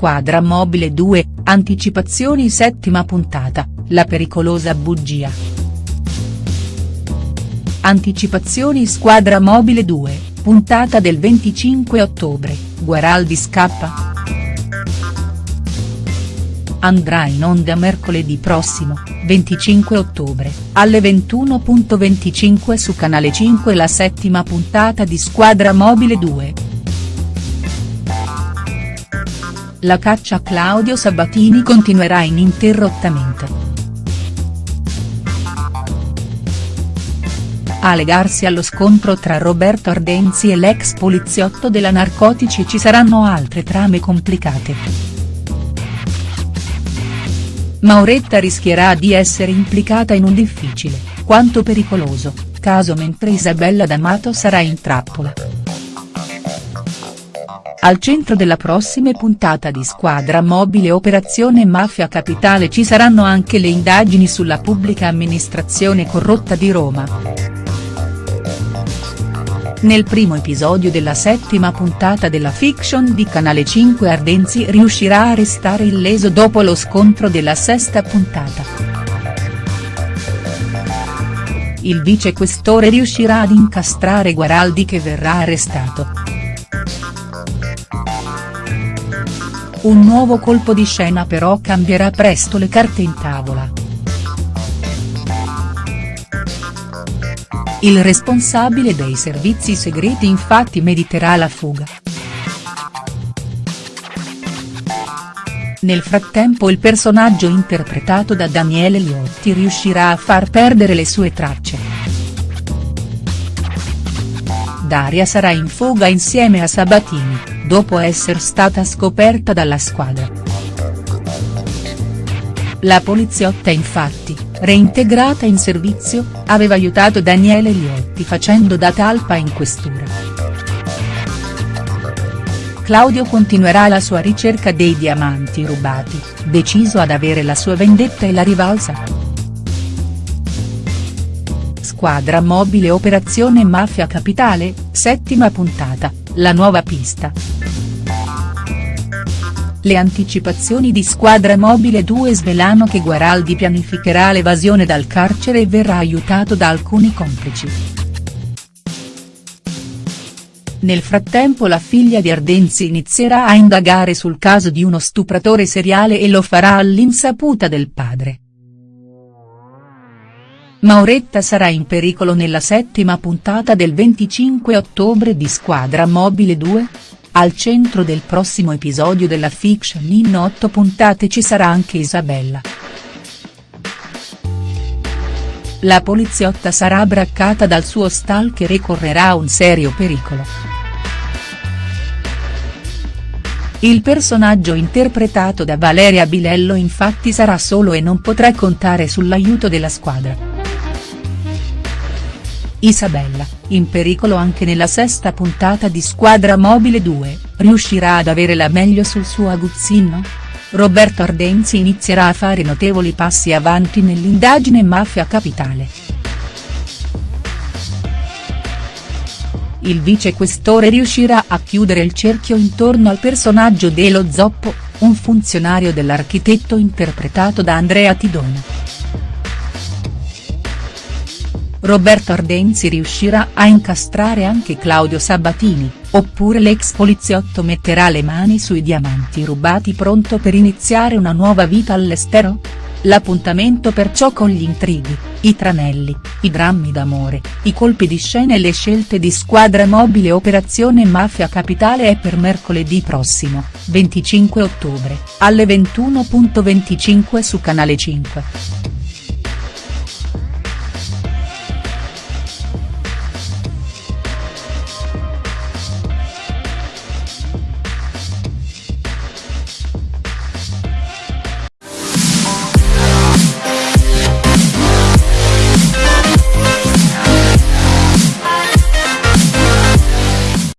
Squadra Mobile 2, anticipazioni settima puntata, la pericolosa bugia. Anticipazioni Squadra Mobile 2, puntata del 25 ottobre, Guaraldi scappa?. Andrà in onda mercoledì prossimo, 25 ottobre, alle 21.25 su Canale 5 la settima puntata di Squadra Mobile 2. La caccia a Claudio Sabatini continuerà ininterrottamente. A legarsi allo scontro tra Roberto Ardenzi e l'ex poliziotto della Narcotici ci saranno altre trame complicate. Mauretta rischierà di essere implicata in un difficile, quanto pericoloso, caso mentre Isabella D'Amato sarà in trappola. Al centro della prossima puntata di Squadra Mobile Operazione Mafia Capitale ci saranno anche le indagini sulla pubblica amministrazione corrotta di Roma. Nel primo episodio della settima puntata della fiction di Canale 5 Ardenzi riuscirà a restare illeso dopo lo scontro della sesta puntata. Il vicequestore riuscirà ad incastrare Guaraldi che verrà arrestato. Un nuovo colpo di scena però cambierà presto le carte in tavola. Il responsabile dei servizi segreti infatti mediterà la fuga. Nel frattempo il personaggio interpretato da Daniele Liotti riuscirà a far perdere le sue tracce. Daria sarà in fuga insieme a Sabatini, dopo essere stata scoperta dalla squadra. La poliziotta infatti, reintegrata in servizio, aveva aiutato Daniele Liotti facendo da talpa in questura. Claudio continuerà la sua ricerca dei diamanti rubati, deciso ad avere la sua vendetta e la rivalsa. Squadra mobile Operazione Mafia Capitale, settima puntata, la nuova pista. Le anticipazioni di Squadra Mobile 2 svelano che Guaraldi pianificherà l'evasione dal carcere e verrà aiutato da alcuni complici. Nel frattempo la figlia di Ardenzi inizierà a indagare sul caso di uno stupratore seriale e lo farà all'insaputa del padre. Mauretta sarà in pericolo nella settima puntata del 25 ottobre di Squadra Mobile 2? Al centro del prossimo episodio della fiction in otto puntate ci sarà anche Isabella. La poliziotta sarà braccata dal suo stalker e correrà un serio pericolo. Il personaggio interpretato da Valeria Bilello infatti sarà solo e non potrà contare sull'aiuto della squadra. Isabella, in pericolo anche nella sesta puntata di Squadra Mobile 2, riuscirà ad avere la meglio sul suo aguzzino? Roberto Ardenzi inizierà a fare notevoli passi avanti nell'indagine Mafia Capitale. Il vicequestore riuscirà a chiudere il cerchio intorno al personaggio dello Zoppo, un funzionario dell'architetto interpretato da Andrea Tidona. Roberto Ardenzi riuscirà a incastrare anche Claudio Sabatini, oppure l'ex poliziotto metterà le mani sui diamanti rubati pronto per iniziare una nuova vita all'estero? L'appuntamento perciò con gli intrighi, i tranelli, i drammi d'amore, i colpi di scena e le scelte di squadra mobile Operazione Mafia Capitale è per mercoledì prossimo, 25 ottobre, alle 21.25 su Canale 5.